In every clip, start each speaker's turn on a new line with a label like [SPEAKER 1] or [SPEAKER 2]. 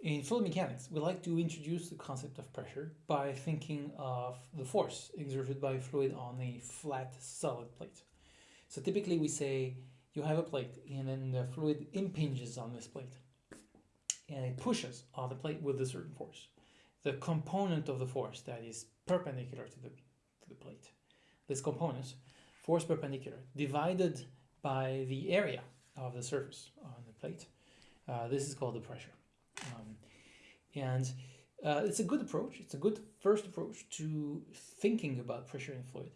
[SPEAKER 1] In fluid mechanics, we like to introduce the concept of pressure by thinking of the force exerted by a fluid on a flat solid plate. So typically we say you have a plate and then the fluid impinges on this plate and it pushes on the plate with a certain force. The component of the force that is perpendicular to the, to the plate. This component, force perpendicular, divided by the area of the surface on the plate. Uh, this is called the pressure. Um, and uh, it's a good approach. It's a good first approach to thinking about pressure in fluid.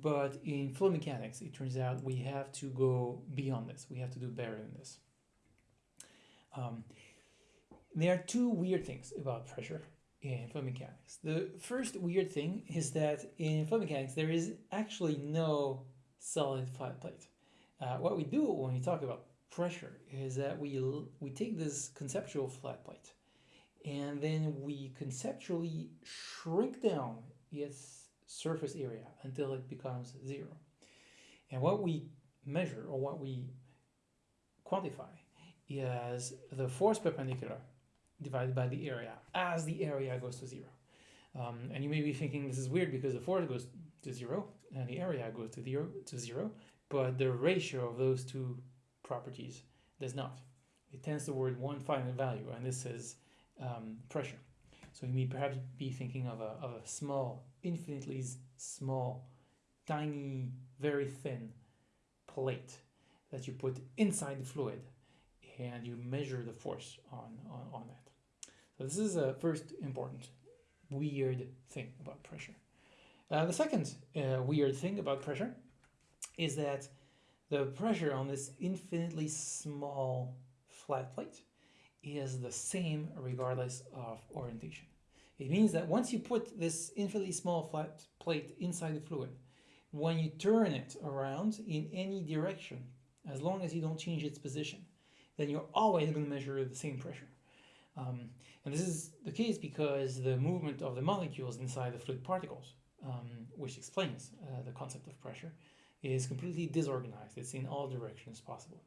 [SPEAKER 1] But in fluid mechanics, it turns out we have to go beyond this. We have to do better than this. Um, there are two weird things about pressure in fluid mechanics. The first weird thing is that in fluid mechanics, there is actually no solid flat plate. Uh, what we do when we talk about pressure is that we, we take this conceptual flat plate and then we conceptually shrink down its surface area until it becomes zero. And what we measure or what we quantify is the force perpendicular divided by the area as the area goes to zero. Um, and you may be thinking this is weird because the force goes to zero and the area goes to zero, to zero, but the ratio of those two properties does not. It tends toward one finite value, and this is um, pressure. So you may perhaps be thinking of a, of a small, infinitely small, tiny, very thin plate that you put inside the fluid and you measure the force on, on, on that. So this is a first important weird thing about pressure. Uh, the second uh, weird thing about pressure is that the pressure on this infinitely small flat plate is the same regardless of orientation. It means that once you put this infinitely small flat plate inside the fluid, when you turn it around in any direction, as long as you don't change its position, then you're always going to measure the same pressure. Um, and this is the case because the movement of the molecules inside the fluid particles, um, which explains uh, the concept of pressure, is completely disorganized. It's in all directions possible.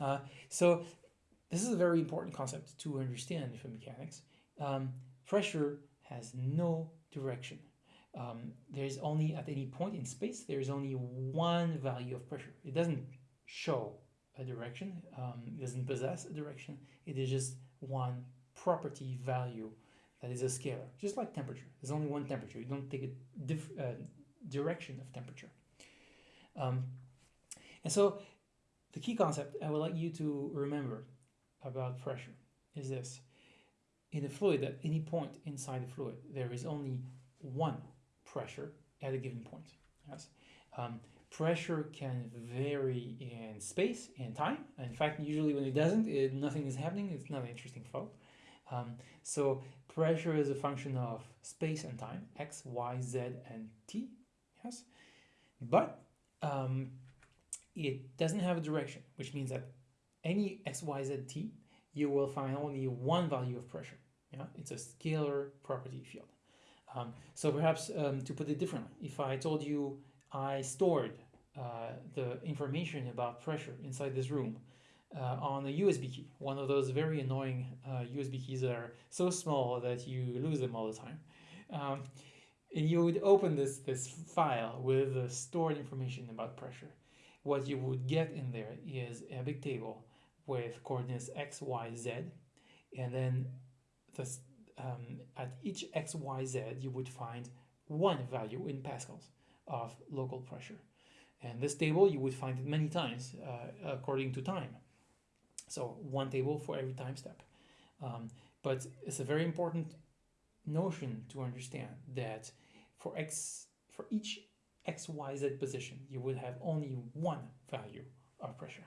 [SPEAKER 1] Uh, so this is a very important concept to understand in mechanics. Um, pressure has no direction. Um, there's only, at any point in space, there's only one value of pressure. It doesn't show a direction, um, it doesn't possess a direction, it is just one property value that is a scalar, just like temperature. There's only one temperature. You don't take a uh, direction of temperature. Um, and so the key concept I would like you to remember about pressure is this. In a fluid, at any point inside the fluid, there is only one pressure at a given point. Yes. Um, pressure can vary in space and time. In fact, usually when it doesn't, it, nothing is happening. It's not an interesting flow. Um, so pressure is a function of space and time, x, y, z, and t. Yes. But um, it doesn't have a direction, which means that any x, y, z, t, you will find only one value of pressure. Yeah, it's a scalar property field. Um, so perhaps um, to put it differently, if I told you I stored uh, the information about pressure inside this room uh, on a USB key, one of those very annoying uh, USB keys that are so small that you lose them all the time. Um, you would open this, this file with the stored information about pressure. What you would get in there is a big table with coordinates x, y, z, and then um, at each x, y, z, you would find one value in pascals of local pressure. And this table, you would find it many times uh, according to time. So one table for every time step. Um, but it's a very important notion to understand that for x for each xyz position, you would have only one value of pressure.